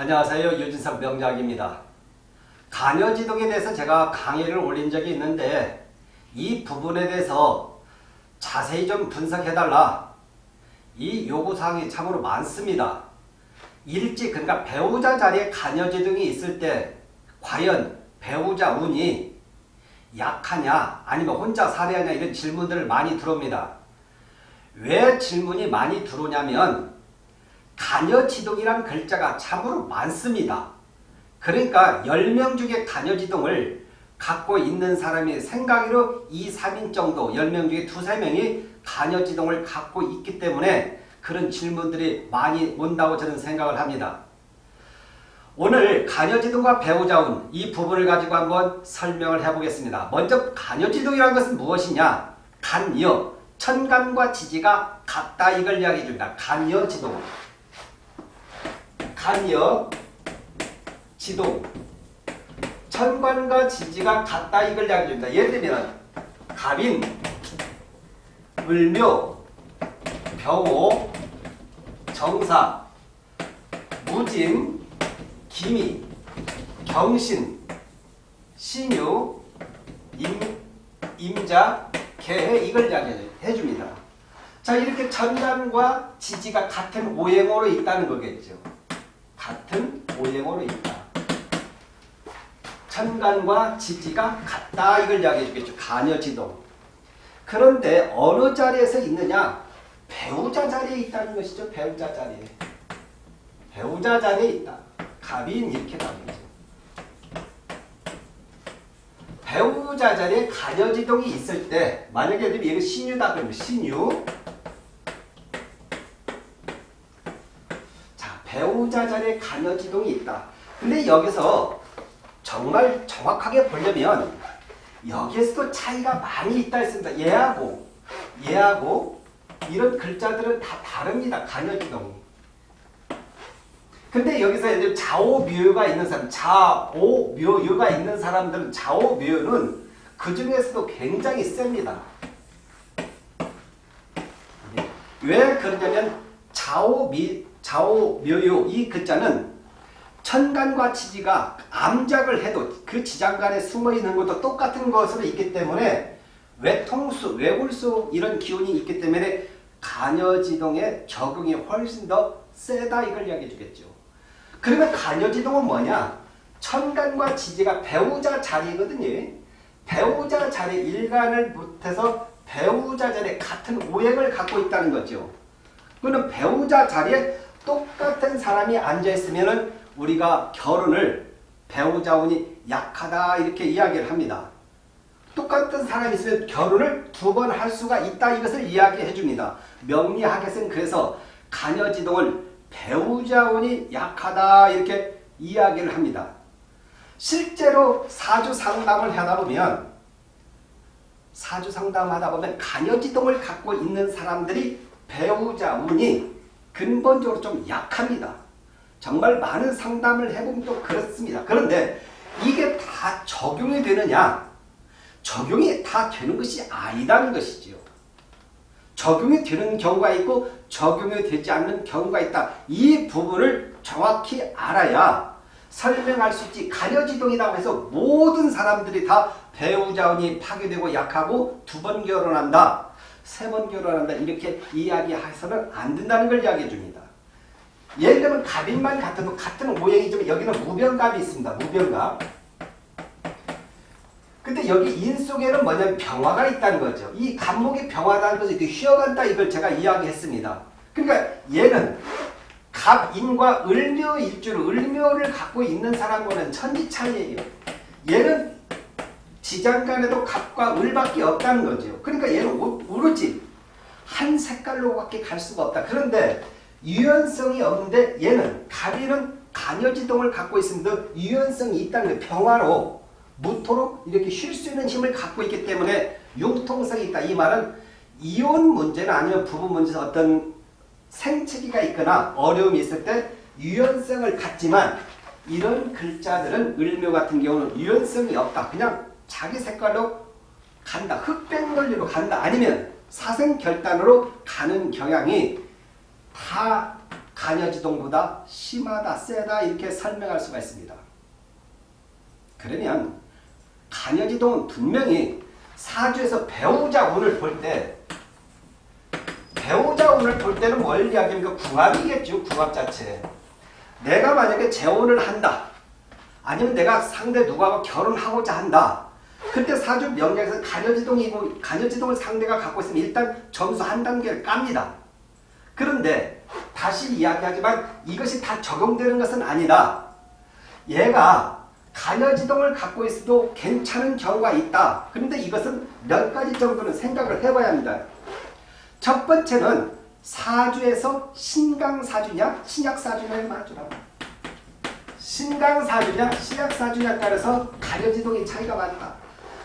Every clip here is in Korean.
안녕하세요. 유진석 명작입니다. 간여지동에 대해서 제가 강의를 올린 적이 있는데 이 부분에 대해서 자세히 좀 분석해달라. 이 요구사항이 참으로 많습니다. 일찍 그러니까 배우자 자리에 간여지동이 있을 때 과연 배우자 운이 약하냐 아니면 혼자 살해하냐 이런 질문들을 많이 들어옵니다. 왜 질문이 많이 들어오냐면 간여지동이란 글자가 참으로 많습니다. 그러니까 10명 중에 간여지동을 갖고 있는 사람이 생각으로 2, 3인 정도 10명 중에 2, 3명이 간여지동을 갖고 있기 때문에 그런 질문들이 많이 온다고 저는 생각을 합니다. 오늘 간여지동과 배우자운 이 부분을 가지고 한번 설명을 해보겠습니다. 먼저 간여지동이라는 것은 무엇이냐? 간여, 천간과 지지가 같다 이걸 이야기해 줍니다. 간여지동. 간여, 지동. 천간과 지지가 같다 이걸 이야기해 줍니다. 예를 들면 갑인, 을묘, 병호, 정사, 무진, 기미, 경신, 신유, 임, 임자, 개해 이걸 이야기해 줍니다. 자 이렇게 천간과 지지가 같은 오행으로 있다는 거겠죠. 같은 오행으로 있다. 천간과 지지가 같다 이걸 이야기해 주겠죠. 간여지동. 그런데 어느 자리에서 있느냐? 배우자 자리에 있다는 것이죠. 배우자 자리에. 배우자 자리에 있다. 갑인 이렇게 나오죠. 배우자 자리에 간여지동이 있을 때 만약에 이거 신유다 그러면 신유 자리에 간여지동이 있다. 근데 여기서 정말 정확하게 보려면 여기에서도 차이가 많이 있다 했습니다. 얘하고 얘하고 이런 글자들은 다 다릅니다. 간여지동이. 근데 여기서 이제 좌오묘유가 있는 사람, 좌오묘유가 있는 사람들은 좌오묘유는 그 중에서도 굉장히 셉니다. 왜 그러냐면 좌오미, 좌오묘유 이 글자는 천간과 지지가 암작을 해도 그 지장간에 숨어있는 것도 똑같은 것으로 있기 때문에 외통수, 외골수 이런 기운이 있기 때문에 간여지동의 적응이 훨씬 더 세다 이걸 이야기해 주겠죠. 그러면 간여지동은 뭐냐? 천간과 지지가 배우자 자리거든요. 배우자 자리 일간을 못해서 배우자 자리에 같은 오행을 갖고 있다는 거죠. 그러면 배우자 자리에 똑같은 사람이 앉아있으면 우리가 결혼을 배우자운이 약하다 이렇게 이야기를 합니다. 똑같은 사람이 있으면 결혼을 두 번 할 수가 있다 이것을 이야기해 줍니다. 명리학에서는 그래서 간여지동을 배우자운이 약하다 이렇게 이야기를 합니다. 실제로 사주 상담을 하다 보면 사주 상담하다 보면 간여지동을 갖고 있는 사람들이 배우자 운이 근본적으로 좀 약합니다. 정말 많은 상담을 해보면 또 그렇습니다. 그런데 이게 다 적용이 되느냐? 적용이 다 되는 것이 아니다는 것이지요. 적용이 되는 경우가 있고 적용이 되지 않는 경우가 있다. 이 부분을 정확히 알아야 설명할 수 있지. 간여지동이라고 해서 모든 사람들이 다 배우자운이 파괴되고 약하고 두 번 결혼한다. 세 번 결혼한다. 이렇게 이야기해서는 안 된다는 걸 이야기해 줍니다. 예를 들면 갑인만 같아도 같은 오행이지만 여기는 무병갑이 있습니다. 무병갑. 근데 여기 인 속에는 뭐냐면 병화가 있다는 거죠. 이 간목이 병화라는 것을 이렇게 휘어간다 이걸 제가 이야기했습니다. 그러니까 얘는 갑인과 을묘 일주로 을묘를 갖고 있는 사람과는 천지 차이예요. 얘는 지장간에도 갑과 을밖에 없다는 거죠. 그러니까 얘는 오로지 한 색깔로밖에 갈 수가 없다. 그런데 유연성이 없는데 얘는 갑이는 간여지동을 갖고 있습니다. 유연성이 있다는 거예요. 평화로 무토록 이렇게 쉴 수 있는 힘을 갖고 있기 때문에 융통성이 있다. 이 말은 이혼 문제나 아니면 부부 문제에서 어떤 생체기가 있거나 어려움이 있을 때 유연성을 갖지만 이런 글자들은 을묘 같은 경우는 유연성이 없다. 그냥 자기 색깔로 간다. 흑백 논리로 간다. 아니면 사생결단으로 가는 경향이 다 간여지동보다 심하다, 세다 이렇게 설명할 수가 있습니다. 그러면 간여지동은 분명히 사주에서 배우자 운을 볼 때 배우자 운을 볼 때는 뭘 이야기합니까? 궁합이겠죠. 궁합 자체. 내가 만약에 재혼을 한다. 아니면 내가 상대 누구하고 결혼하고자 한다. 그때 사주 명략에서 간여지동이고 간여지동을 상대가 갖고 있으면 일단 점수 한 단계를 깝니다. 그런데 다시 이야기하지만 이것이 다 적용되는 것은 아니다. 얘가 간여지동을 갖고 있어도 괜찮은 경우가 있다. 그런데 이것은 몇 가지 정도는 생각을 해봐야 합니다. 첫 번째는 사주에서 신강사주냐 신약사주냐의 맞추라. 신강사주냐 신약사주냐에 따라서 가려지동의 차이가 많다.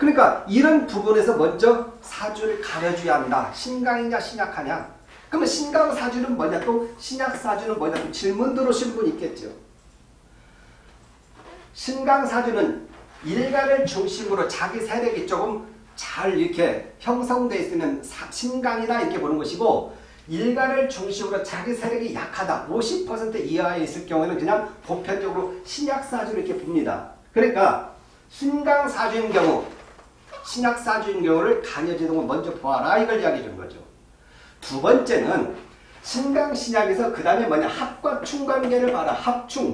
그러니까 이런 부분에서 먼저 사주를 가려줘야 한다. 신강이냐 신약하냐. 그러면 신강 사주는 뭐냐 또 신약 사주는 뭐냐 또 질문 들어오신 분 있겠죠. 신강 사주는 일간을 중심으로 자기 세력이 조금 잘 이렇게 형성되어 있으면 신강이다 이렇게 보는 것이고 일간을 중심으로 자기 세력이 약하다 50% 이하에 있을 경우에는 그냥 보편적으로 신약사주를 이렇게 봅니다. 그러니까 신강사주인 경우 신약 사주인 경우를 간여지동을 먼저 보아라 이걸 이야기해 준 거죠. 두 번째는 신강신약에서 그 다음에 뭐냐 합과 충관계를 봐라 합충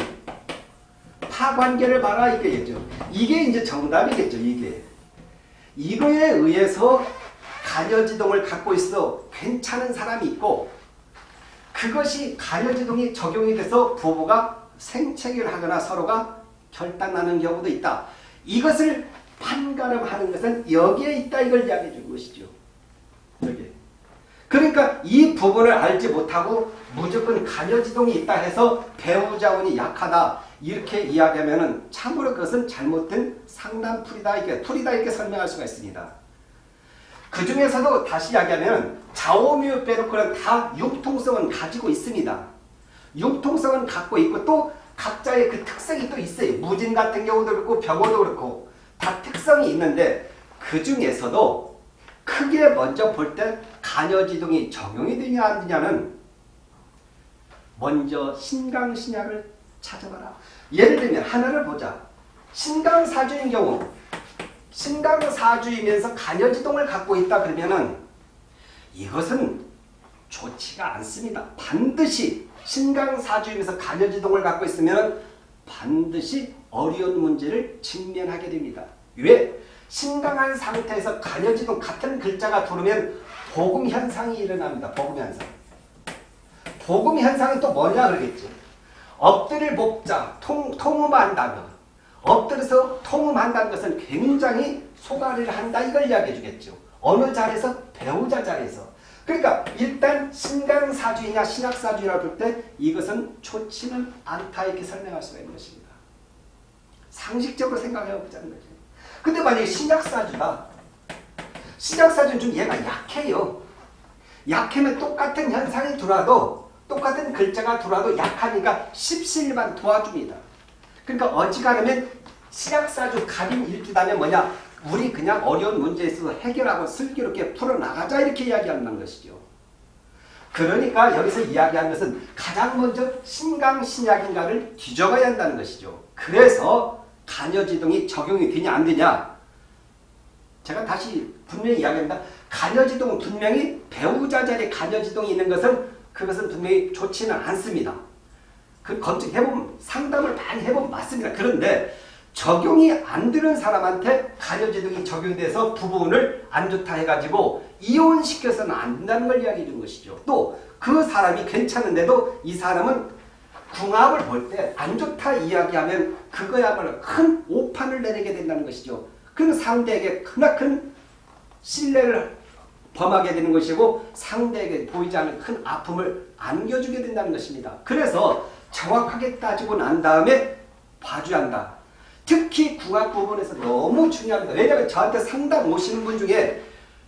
파관계를 봐라 이게겠죠. 이게 이제 정답이겠죠 이게. 이거에 의해서 간여지동을 갖고 있어 괜찮은 사람이 있고 그것이 간여지동이 적용이 돼서 부부가 생체결 하거나 서로가 결단하는 경우도 있다. 이것을 판가름하는 것은 여기에 있다 이걸 이야기해 준 것이죠. 여기. 그러니까 이 부분을 알지 못하고 무조건 간여지동이 있다 해서 배우자운이 약하다 이렇게 이야기하면 참으로 그것은 잘못된 상담풀이다 이렇게 풀이다 이렇게 설명할 수가 있습니다. 그 중에서도 다시 이야기하면 좌우묘 빼놓고는 다 융통성은 가지고 있습니다. 융통성은 갖고 있고 또 각자의 그 특성이 또 있어요. 무진 같은 경우도 그렇고 병호도 그렇고 다 특성이 있는데 그 중에서도 크게 먼저 볼 때 간여지동이 적용이 되냐 안 되냐는 먼저 신강신약을 찾아봐라. 예를 들면 하나를 보자. 신강사주인 경우 신강사주이면서 간여지동을 갖고 있다 그러면은 이것은 좋지가 않습니다. 반드시 신강사주이면서 간여지동을 갖고 있으면 반드시 어려운 문제를 직면하게 됩니다. 왜? 신강한 상태에서 간여지동 같은 글자가 들으면 복음 현상이 일어납니다. 복음 현상. 복음 현상은 또 뭐냐 그러겠죠. 엎드릴 목자, 통, 통음한다면 엎드려서 통음한다는 것은 굉장히 소가리를 한다 이걸 이야기해 주겠죠. 어느 자리에서? 배우자 자리에서. 그러니까 일단 신강사주이냐 신약사주냐 볼때 이것은 좋지는 않다 이렇게 설명할 수가 있는 것입니다. 상식적으로 생각해 보자는 거죠. 근데 만약에 신약사주다. 신약사주는 좀 얘가 약해요. 약하면 똑같은 현상이 들어와도 똑같은 글자가 들어와도 약하니까 십시일반 도와줍니다. 그러니까 어지간하면 신약사주 갑인 일주다면 뭐냐 우리 그냥 어려운 문제에 있어서 해결하고 슬기롭게 풀어나가자 이렇게 이야기하는 것이죠. 그러니까 여기서 이야기하는 것은 가장 먼저 신강신약인가를 뒤져가야 한다는 것이죠. 그래서 간여지동이 적용이 되냐 안 되냐 제가 다시 분명히 이야기합니다. 간여지동은 분명히 배우자 자리에 간여지동이 있는 것은 그것은 분명히 좋지는 않습니다. 그 검증해보면 상담을 많이 해보면 맞습니다. 그런데 적용이 안 되는 사람한테 간여지동이 적용돼서 부분을 안 좋다 해가지고 이혼시켜서는 안 된다는 걸 이야기해 준 것이죠. 또 그 사람이 괜찮은데도 이 사람은 궁합을 볼 때 안 좋다 이야기하면 그거야말로 큰 오판을 내리게 된다는 것이죠. 그 상대에게 크나큰 신뢰를 범하게 되는 것이고 상대에게 보이지 않는 큰 아픔을 안겨주게 된다는 것입니다. 그래서 정확하게 따지고 난 다음에 봐줘야 한다. 특히 궁합 부분에서 너무 중요합니다. 왜냐하면 저한테 상담 오시는 분 중에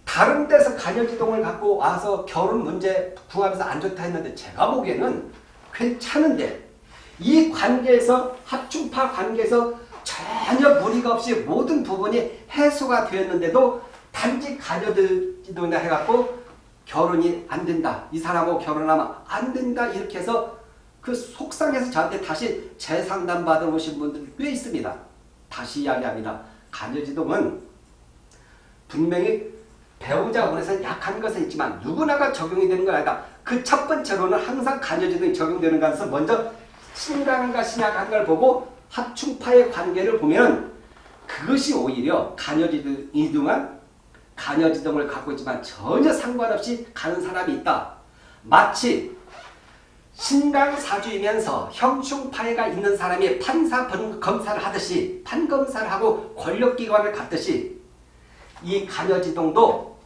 다른 데서 간여지동을 갖고 와서 결혼 문제 궁합에서 안 좋다 했는데 제가 보기에는 괜찮은데 이 관계에서 합중파 관계에서 전혀 무리가 없이 모든 부분이 해소가 되었는데도 단지 간여지동이나 해갖고 결혼이 안 된다. 이 사람하고 결혼하면 안 된다. 이렇게 해서 그 속상해서 저한테 다시 재상담 받으러 오신 분들 꽤 있습니다. 다시 이야기합니다. 간여지동은 분명히 배우자 원에서 약한 것은 있지만 누구나가 적용이 되는 건 아니다. 그 첫 번째로는 항상 간여지동이 적용되는 것에서 먼저 신강과 신약한 걸 보고 합충파의 관계를 보면 그것이 오히려 간여지동한 간여지동을 갖고 있지만 전혀 상관없이 가는 사람이 있다. 마치 신강사주이면서 형충파해가 있는 사람이 판사 검사를 하듯이 판검사를 하고 권력기관을 갖듯이 이 간여지동도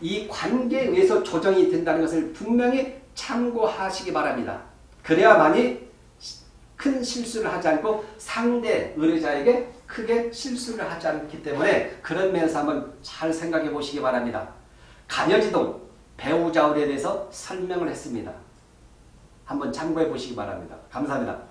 이 관계에 의해서 조정이 된다는 것을 분명히 참고하시기 바랍니다. 그래야만이 큰 실수를 하지 않고 상대 의뢰자에게 크게 실수를 하지 않기 때문에 그런 면에서 한번 잘 생각해 보시기 바랍니다. 간여지동 배우자울에 대해서 설명을 했습니다. 한번 참고해 보시기 바랍니다. 감사합니다.